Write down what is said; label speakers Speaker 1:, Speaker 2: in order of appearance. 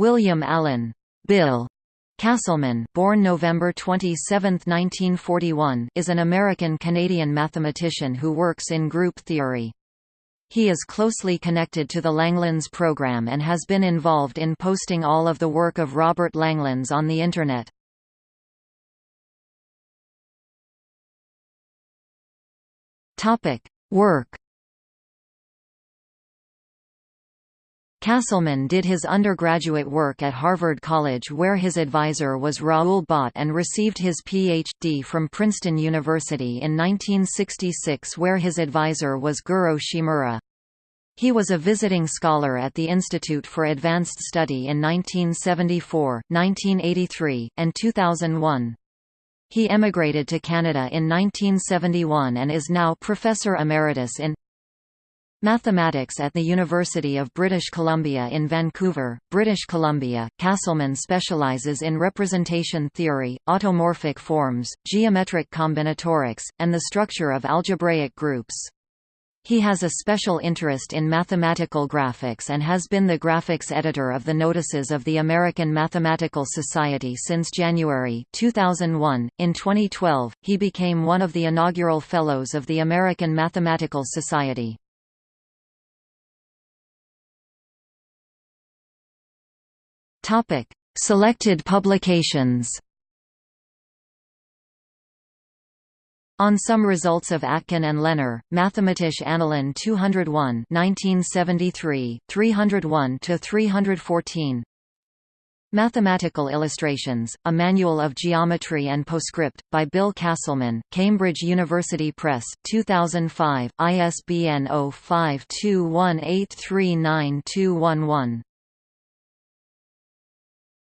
Speaker 1: William Allen Bill Casselman born November 27, 1941, is an American-Canadian mathematician who works in group theory. He is closely connected to the Langlands program and has been involved in posting all of the work of Robert Langlands on the Internet. Work Casselman did his undergraduate work at Harvard College where his advisor was Raoul Bott and received his Ph.D. from Princeton University in 1966 where his advisor was Goro Shimura. He was a visiting scholar at the Institute for Advanced Study in 1974, 1983, and 2001. He emigrated to Canada in 1971 and is now Professor Emeritus in Mathematics at the University of British Columbia in Vancouver, British Columbia, Casselman specializes in representation theory, automorphic forms, geometric combinatorics, and the structure of algebraic groups. He has a special interest in mathematical graphics and has been the graphics editor of the notices of the American Mathematical Society since January 2001. In 2012, he became one of the inaugural Fellows of the American Mathematical Society. Topic: Selected publications. On some results of Atkin and Lehner, Mathematische Annalen 201 1973, 301–314 Mathematical Illustrations, A Manual of Geometry and Postscript, by Bill Casselman, Cambridge University Press, 2005, ISBN 0521839211